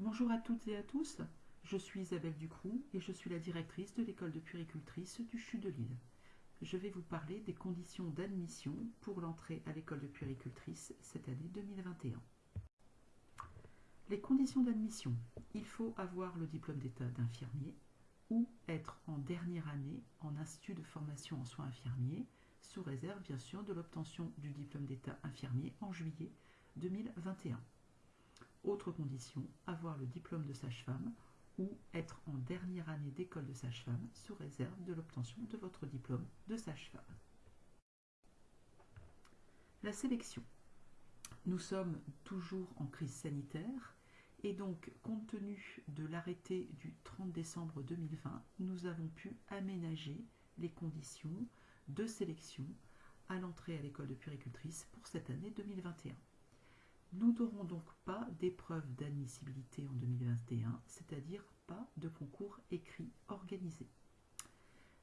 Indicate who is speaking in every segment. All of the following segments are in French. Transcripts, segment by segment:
Speaker 1: Bonjour à toutes et à tous, je suis Isabelle Ducroux et je suis la directrice de l'école de puéricultrice du CHU de Lille. Je vais vous parler des conditions d'admission pour l'entrée à l'école de puéricultrice cette année 2021. Les conditions d'admission. Il faut avoir le diplôme d'état d'infirmier ou être en dernière année en institut de formation en soins infirmiers, sous réserve bien sûr de l'obtention du diplôme d'état infirmier en juillet 2021. Autre condition, avoir le diplôme de sage-femme ou être en dernière année d'école de sage-femme sous réserve de l'obtention de votre diplôme de sage-femme. La sélection. Nous sommes toujours en crise sanitaire et donc compte tenu de l'arrêté du 30 décembre 2020, nous avons pu aménager les conditions de sélection à l'entrée à l'école de puricultrice pour cette année 2021. Nous n'aurons donc pas d'épreuve d'admissibilité en 2021, c'est-à-dire pas de concours écrit organisé.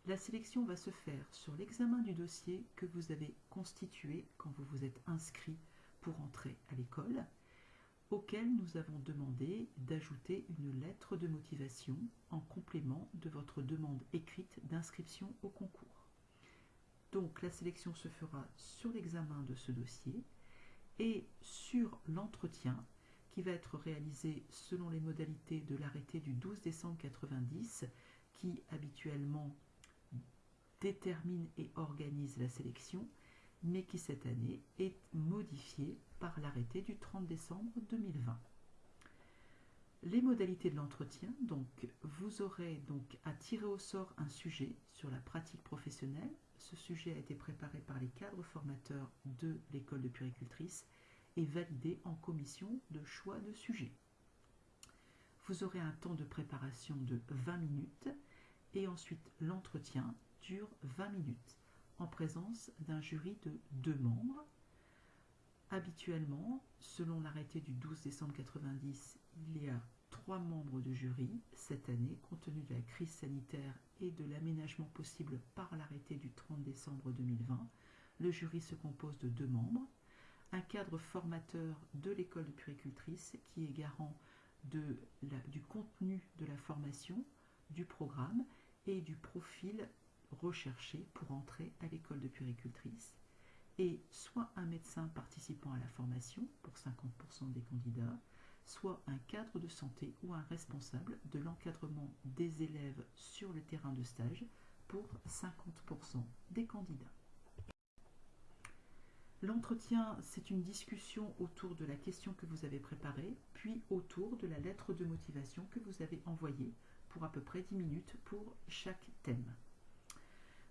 Speaker 1: La sélection va se faire sur l'examen du dossier que vous avez constitué quand vous vous êtes inscrit pour entrer à l'école, auquel nous avons demandé d'ajouter une lettre de motivation en complément de votre demande écrite d'inscription au concours. Donc la sélection se fera sur l'examen de ce dossier et sur l'entretien qui va être réalisé selon les modalités de l'arrêté du 12 décembre 90 qui habituellement détermine et organise la sélection, mais qui cette année est modifié par l'arrêté du 30 décembre 2020. Les modalités de l'entretien, donc vous aurez donc à tirer au sort un sujet sur la pratique professionnelle. Ce sujet a été préparé par les cadres formateurs de l'école de puricultrice et validé en commission de choix de sujet. Vous aurez un temps de préparation de 20 minutes et ensuite l'entretien dure 20 minutes en présence d'un jury de deux membres. Habituellement, selon l'arrêté du 12 décembre 90, il y a trois membres de jury cette année, compte tenu de la crise sanitaire et de l'aménagement possible par l'arrêté du 30 décembre 2020. Le jury se compose de deux membres, un cadre formateur de l'école de puricultrice qui est garant du contenu de la formation, du programme et du profil recherché pour entrer à l'école de puricultrice, et soit un médecin participant à la formation pour 50% des candidats, soit un cadre de santé ou un responsable de l'encadrement des élèves sur le terrain de stage pour 50% des candidats. L'entretien, c'est une discussion autour de la question que vous avez préparée, puis autour de la lettre de motivation que vous avez envoyée pour à peu près 10 minutes pour chaque thème.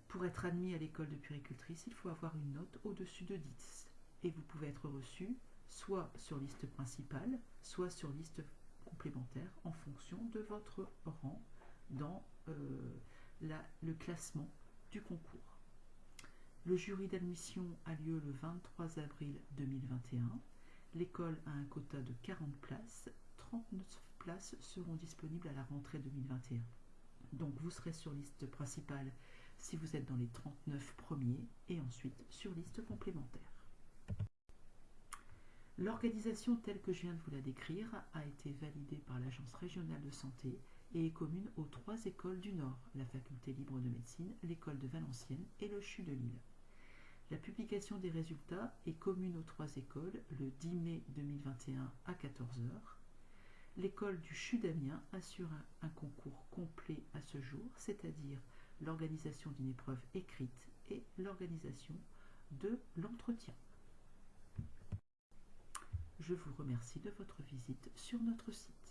Speaker 1: Pour être admis à l'école de puricultrice, il faut avoir une note au-dessus de 10 et vous pouvez être reçu soit sur liste principale, soit sur liste complémentaire en fonction de votre rang dans euh, le classement du concours. Le jury d'admission a lieu le 23 avril 2021. L'école a un quota de 40 places. 39 places seront disponibles à la rentrée 2021. Donc vous serez sur liste principale si vous êtes dans les 39 premiers et ensuite sur liste complémentaire. L'organisation telle que je viens de vous la décrire a été validée par l'Agence régionale de santé et est commune aux trois écoles du Nord, la Faculté libre de médecine, l'école de Valenciennes et le CHU de Lille. La publication des résultats est commune aux trois écoles le 10 mai 2021 à 14h. L'école du CHU d'Amiens assure un, un concours complet à ce jour, c'est-à-dire l'organisation d'une épreuve écrite et l'organisation de l'entretien. Je vous remercie de votre visite sur notre site.